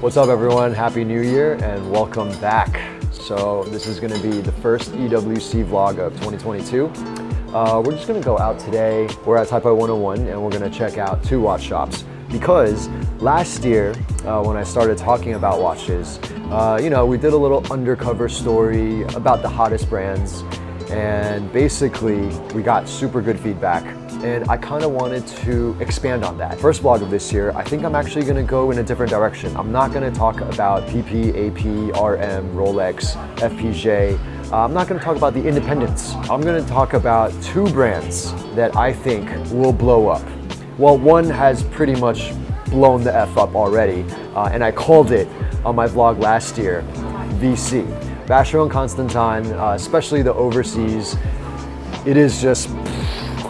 What's up everyone? Happy New Year and welcome back. So this is gonna be the first EWC vlog of 2022. Uh, we're just gonna go out today. We're at Taipei 101 and we're gonna check out two watch shops because last year uh, when I started talking about watches, uh, you know, we did a little undercover story about the hottest brands and basically we got super good feedback and I kind of wanted to expand on that. First vlog of this year, I think I'm actually going to go in a different direction. I'm not going to talk about PP, AP, RM, Rolex, FPJ. Uh, I'm not going to talk about the independents. I'm going to talk about two brands that I think will blow up. Well, one has pretty much blown the F up already, uh, and I called it on my vlog last year, VC. Vacheron Constantin, uh, especially the overseas, it is just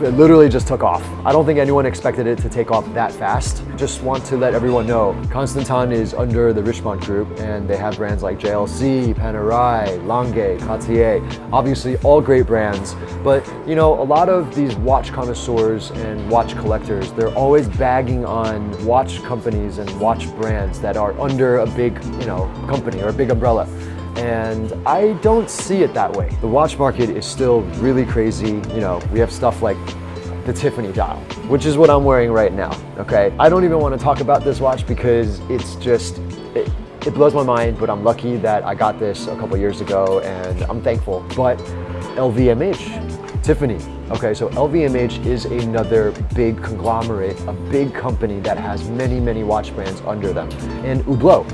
it literally just took off. I don't think anyone expected it to take off that fast. Just want to let everyone know, Constantin is under the Richemont Group and they have brands like JLC, Panerai, Lange, Cartier, obviously all great brands. But you know, a lot of these watch connoisseurs and watch collectors, they're always bagging on watch companies and watch brands that are under a big, you know, company or a big umbrella and I don't see it that way. The watch market is still really crazy. You know, we have stuff like the Tiffany dial, which is what I'm wearing right now, okay? I don't even want to talk about this watch because it's just, it, it blows my mind, but I'm lucky that I got this a couple years ago and I'm thankful. But LVMH, Tiffany, okay, so LVMH is another big conglomerate, a big company that has many, many watch brands under them. And Hublot,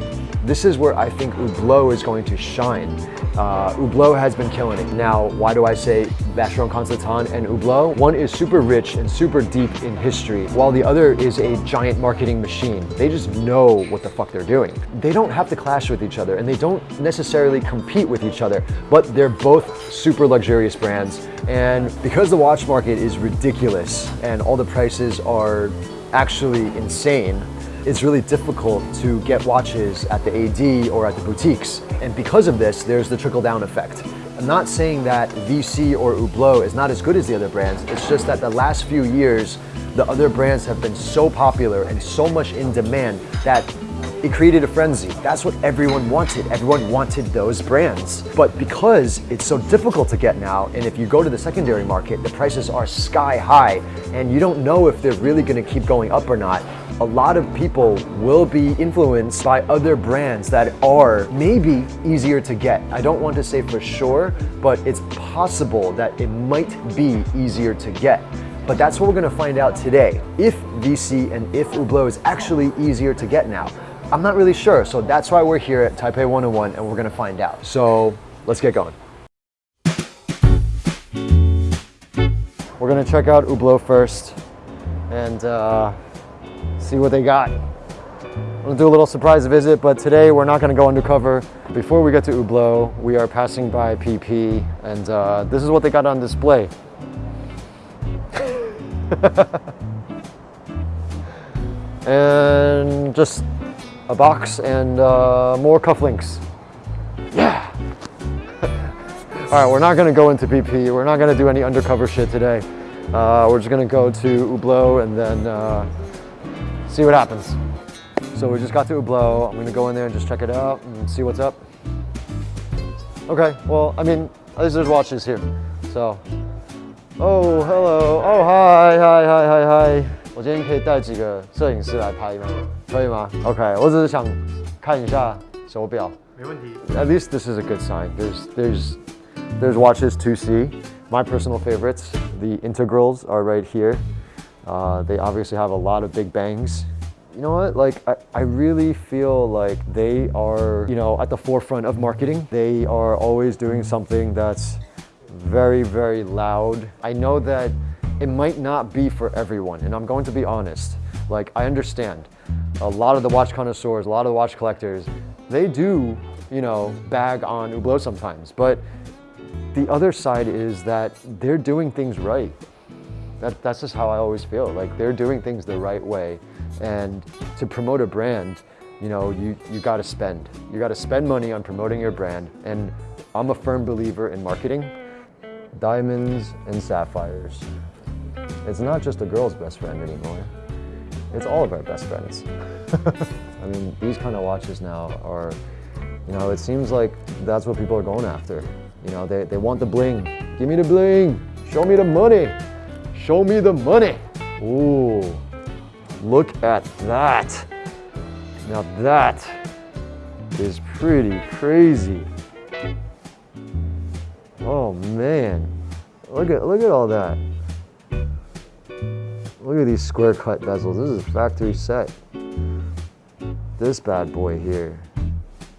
this is where I think Hublot is going to shine. Uh, Hublot has been killing it. Now, why do I say Vacheron Constantin and Hublot? One is super rich and super deep in history, while the other is a giant marketing machine. They just know what the fuck they're doing. They don't have to clash with each other and they don't necessarily compete with each other, but they're both super luxurious brands. And because the watch market is ridiculous and all the prices are actually insane, it's really difficult to get watches at the AD or at the boutiques. And because of this, there's the trickle-down effect. I'm not saying that VC or Hublot is not as good as the other brands, it's just that the last few years, the other brands have been so popular and so much in demand that it created a frenzy. That's what everyone wanted. Everyone wanted those brands. But because it's so difficult to get now, and if you go to the secondary market, the prices are sky high, and you don't know if they're really gonna keep going up or not, a lot of people will be influenced by other brands that are maybe easier to get. I don't want to say for sure, but it's possible that it might be easier to get. But that's what we're gonna find out today. If VC and if Hublot is actually easier to get now. I'm not really sure, so that's why we're here at Taipei 101 and we're gonna find out. So let's get going. We're gonna check out Hublot first and uh, see what they got. I'm gonna do a little surprise visit, but today we're not gonna go undercover. Before we get to Hublot, we are passing by PP, and uh, this is what they got on display. and just a box and uh, more cufflinks. Yeah! All right, we're not gonna go into PP. We're not gonna do any undercover shit today. Uh, we're just gonna go to Hublot and then uh, see what happens. So we just got through Hublot. I'm gonna go in there and just check it out and see what's up. Okay, well, I mean, at least there's watches here. So, oh, hello, oh, hi, hi, hi, hi, hi. 我今天可以带几个摄影师来拍吗？可以吗？OK，我只是想看一下手表。没问题。At least this is a good sign. There's there's there's watches to see. My personal favorites, the integrals, are right here. Uh, they obviously have a lot of big bangs. You know what, like, I, I really feel like they are, you know, at the forefront of marketing. They are always doing something that's very, very loud. I know that it might not be for everyone, and I'm going to be honest. Like, I understand. A lot of the watch connoisseurs, a lot of the watch collectors, they do, you know, bag on Hublot sometimes, but the other side is that they're doing things right. That, that's just how I always feel. Like they're doing things the right way. And to promote a brand, you know, you, you gotta spend. You gotta spend money on promoting your brand. And I'm a firm believer in marketing. Diamonds and sapphires. It's not just a girl's best friend anymore. It's all of our best friends. I mean, these kind of watches now are, you know, it seems like that's what people are going after. You know, they, they want the bling. Give me the bling. Show me the money. Show me the money. Ooh, look at that. Now that is pretty crazy. Oh man, look at look at all that. Look at these square cut bezels. This is a factory set. This bad boy here.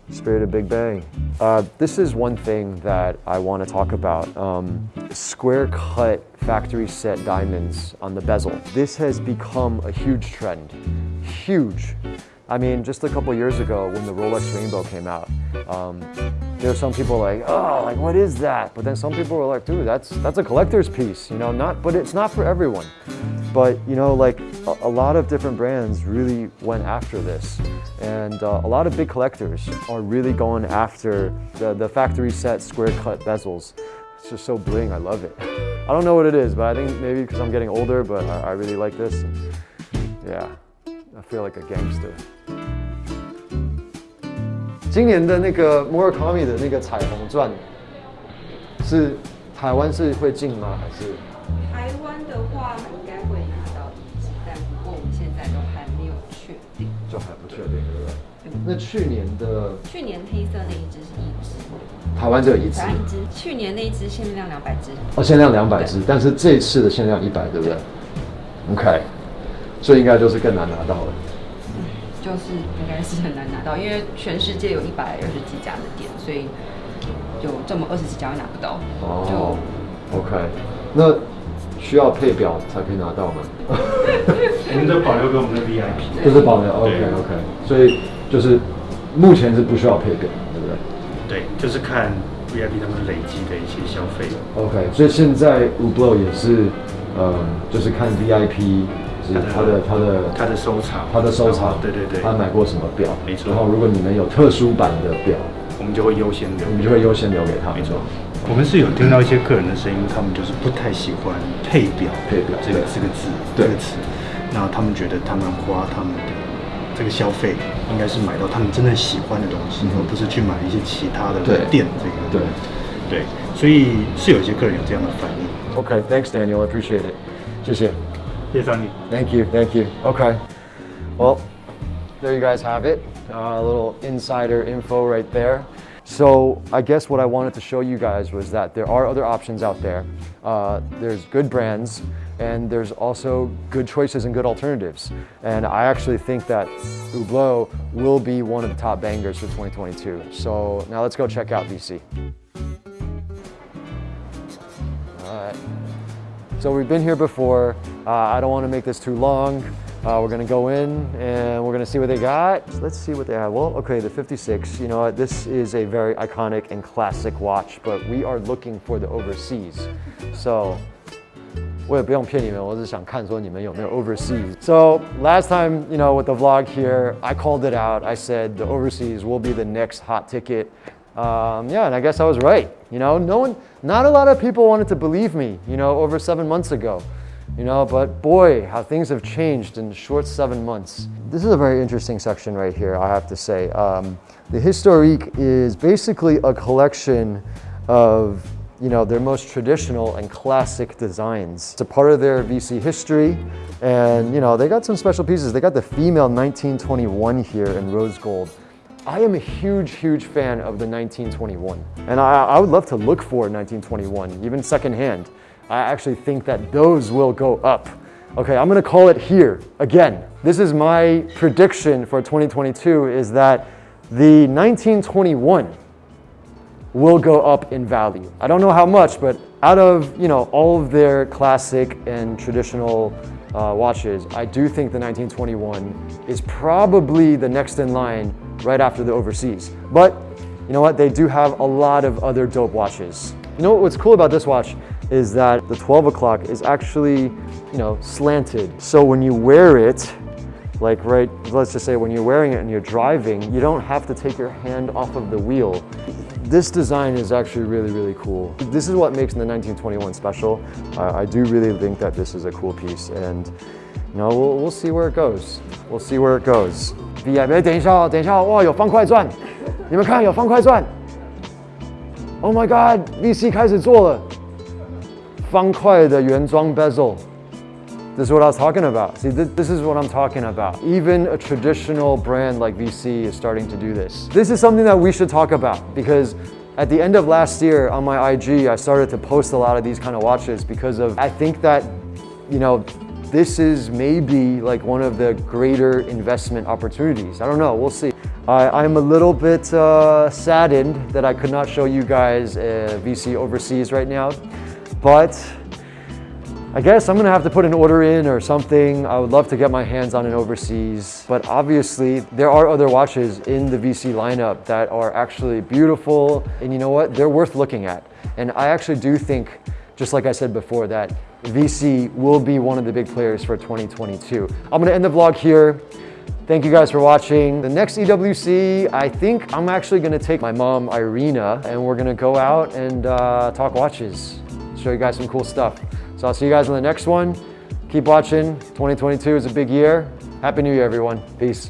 Spirit of Big Bang. Uh, this is one thing that I want to talk about. Um, square cut factory set diamonds on the bezel. This has become a huge trend. Huge. I mean, just a couple years ago when the Rolex Rainbow came out, um, there were some people like, oh, like what is that? But then some people were like, dude, that's that's a collector's piece, you know, not, but it's not for everyone. But you know, like a, a lot of different brands really went after this. And uh, a lot of big collectors are really going after the, the factory set square cut bezels. It's just so bling, I love it. I don't know what it is, but I think maybe because I'm getting older, but I, I really like this. And yeah, I feel like a gangster. 今年的那个 Murakami 的那个彩虹钻，是台湾是会进吗？还是？台湾的话应该会拿到一支，但不过我们现在都还没有确定。就还不确定，对不对？那去年的去年黑色那一支是一支， 台湾只有一只台，湾一支。去年那一支限量两百支，哦，限量两百支，但是这一次的限量一百，对不对？OK，所以应该就是更难拿到了。就是应该是很难拿到，因为全世界有一百二十几家的店，所以有这么二十几家会拿不到。哦，OK，那需要配表才可以拿到吗？我们都保留给我们的 VIP。就是保留 OK OK，所以就是目前是不需要配表，对就是看 VIP 他们累积的一些消费。？OK，所以现在 Ublo 也是，呃，就是看 VIP 是他的他的他的收藏，他的收藏，对对对，他买过什么表？没错然后如果你们有特殊版的表，我们就会优先留。我们就会优先留给他。没错。我们是有听到一些客人的声音，他们就是不太喜欢配表，配表这个对这个字，这个词。那他们觉得他们花他们的这个消费，应该是买到他们真正喜欢的东西，嗯哼而不是去买一些其他的对店这个。对对，所以是有一些客人有这样的反应。 OK，thanks、Daniel, I appreciate it，谢谢。谢谢张你。 Thank you, thank you. Okay. Well, there you guys have it. Uh, a little insider info right there. So I guess what I wanted to show you guys was that there are other options out there. Uh, there's good brands and there's also good choices and good alternatives. And I actually think that Hublot will be one of the top bangers for 2022. So now let's go check out VC. All right. So we've been here before. Uh, I don't want to make this too long. Uh, we're gonna go in and we're gonna see what they got. Let's see what they have. Well, okay, the 56. You know what? This is a very iconic and classic watch, but we are looking for the overseas. So 我也不用骗你们，我只是想看说你们有没有 overseas. So last time, you know, with the vlog here, I called it out. I said the overseas will be the next hot ticket. Um, yeah, and I guess I was right. You know, no one, not a lot of people wanted to believe me. You know, over seven months ago. You know, but boy, how things have changed in a short seven months. This is a very interesting section right here, I have to say. Um, the Historique is basically a collection of you know, their most traditional and classic designs. It's a part of their VC history. And, you know, they got some special pieces. They got the female 1921 here in rose gold. I am a huge, huge fan of the 1921. And I, I would love to look for 1921, even secondhand. I actually think that those will go up. Okay, I'm gonna call it here again. This is my prediction for 2022 is that the 1921 will go up in value. I don't know how much, but out of you know all of their classic and traditional uh, watches, I do think the 1921 is probably the next in line right after the overseas. But you know what? They do have a lot of other dope watches. You know what's cool about this watch is that the 12 o'clock is actually, you know, slanted. So when you wear it, like right, let's just say when you're wearing it and you're driving, you don't have to take your hand off of the wheel. This design is actually really, really cool. This is what makes the 1921 special. Uh, I do really think that this is a cool piece. And You know, we'll, we'll see where it goes. We'll see where it goes. VIP，哎，等一下哦，等一下哦，哇，有方块钻，你们看有方块钻。Oh my God，VC 开始做了，方块的原装 bezel。 This is what I was talking about. See, th this is what I'm talking about. Even a traditional brand like VC is starting to do this. This is something that we should talk about because at the end of last year on my IG, I started to post a lot of these kind of watches because of, I think that, you know, this is maybe like one of the greater investment opportunities. I don't know, we'll see. I, am a little bit uh, saddened that I could not show you guys uh, VC overseas right now, but I guess I'm gonna have to put an order in or something. I would love to get my hands on an overseas, but obviously there are other watches in the VC lineup that are actually beautiful and you know what? They're worth looking at. And I actually do think, just like I said before, that VC will be one of the big players for 2022. I'm gonna end the vlog here. Thank you guys for watching. The next EWC, I think I'm actually gonna take my mom, Irina, and we're gonna go out and uh, talk watches. Show you guys some cool stuff. So I'll see you guys in the next one. Keep watching. 2022 is a big year. Happy New Year, everyone. Peace.